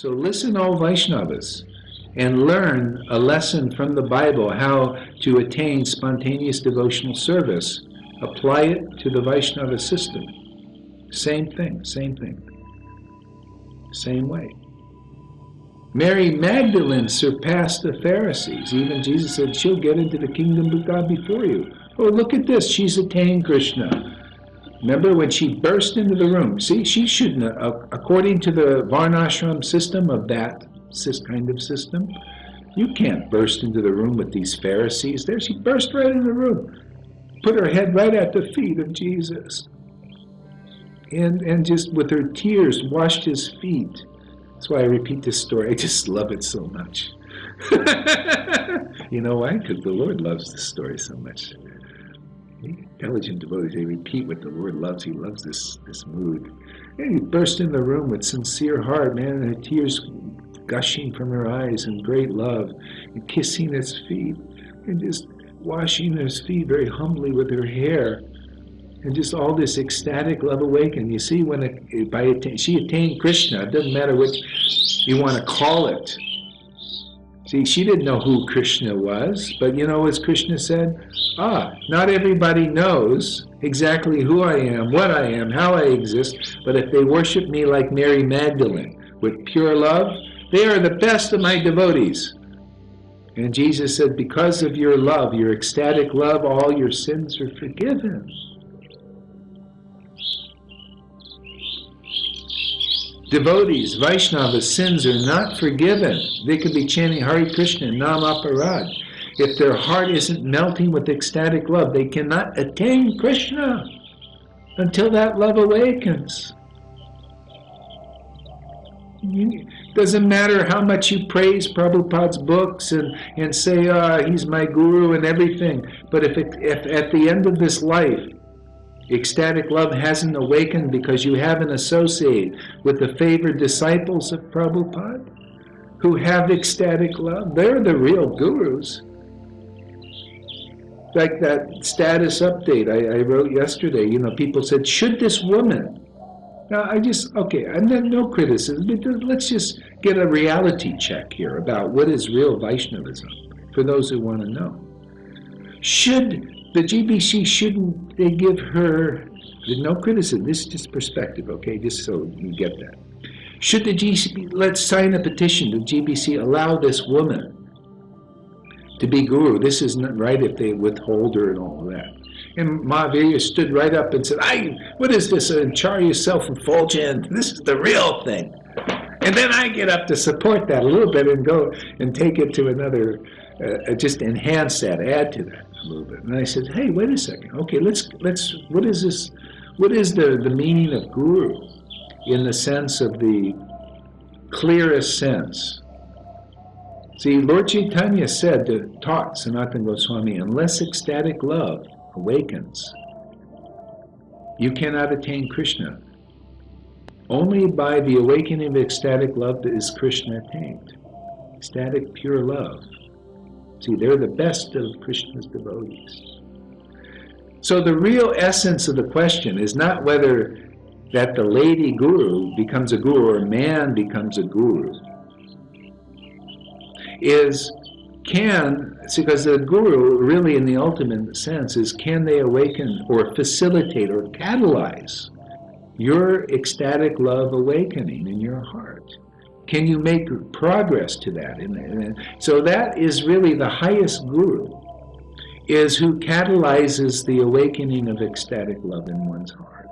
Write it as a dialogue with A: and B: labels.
A: So listen, all Vaishnavas, and learn a lesson from the Bible how to attain spontaneous devotional service. Apply it to the Vaishnava system. Same thing, same thing. Same way. Mary Magdalene surpassed the Pharisees. Even Jesus said, She'll get into the kingdom of God before you. Oh, look at this. She's attained Krishna. Remember when she burst into the room? See, she shouldn't, uh, according to the Varnashram system of that kind of system, you can't burst into the room with these Pharisees there. She burst right in the room, put her head right at the feet of Jesus, and, and just with her tears washed his feet. That's why I repeat this story. I just love it so much. you know why? Because the Lord loves this story so much intelligent devotees, they repeat what the Lord loves. He loves this, this mood. And he burst in the room with sincere heart, man, and tears gushing from her eyes in great love, and kissing his feet, and just washing his feet very humbly with her hair, and just all this ecstatic love awakening. You see, when it, by she attained Krishna, it doesn't matter what you want to call it. See, she didn't know who Krishna was, but you know, as Krishna said, ah, not everybody knows exactly who I am, what I am, how I exist, but if they worship me like Mary Magdalene with pure love, they are the best of my devotees. And Jesus said, because of your love, your ecstatic love, all your sins are forgiven. Devotees, Vaishnavas, sins are not forgiven. They could be chanting Hare Krishna, Nam Aparad. If their heart isn't melting with ecstatic love, they cannot attain Krishna until that love awakens. It doesn't matter how much you praise Prabhupada's books and, and say, ah, he's my guru and everything. But if, it, if at the end of this life Ecstatic love hasn't awakened because you haven't associated with the favored disciples of Prabhupada who have ecstatic love. They're the real gurus. Like that status update I, I wrote yesterday, you know, people said, should this woman now, I just, okay, I'm not, no criticism, but let's just get a reality check here about what is real Vaishnavism for those who want to know. Should the GBC shouldn't they give her no criticism. This is just perspective, okay? Just so you get that. Should the GBC let's sign a petition to GBC allow this woman to be guru? This isn't right if they withhold her and all that. And Mahavira stood right up and said, "I what is this? Acharya self-effulgent. This is the real thing." And then I get up to support that a little bit and go and take it to another, uh, just enhance that, add to that a little bit. And I said, hey, wait a second. Okay, let's, let's, what is this, what is the, the meaning of guru in the sense of the clearest sense? See, Lord Chaitanya said, to, taught Sanatana Goswami, unless ecstatic love awakens, you cannot attain Krishna. Only by the awakening of ecstatic love is Krishna attained. Ecstatic pure love. See, they're the best of Krishna's devotees. So the real essence of the question is not whether that the lady guru becomes a guru or man becomes a guru. Is can, because the guru really in the ultimate sense is can they awaken or facilitate or catalyze your ecstatic love awakening in your heart? Can you make progress to that? And, so that is really the highest guru, is who catalyzes the awakening of ecstatic love in one's heart.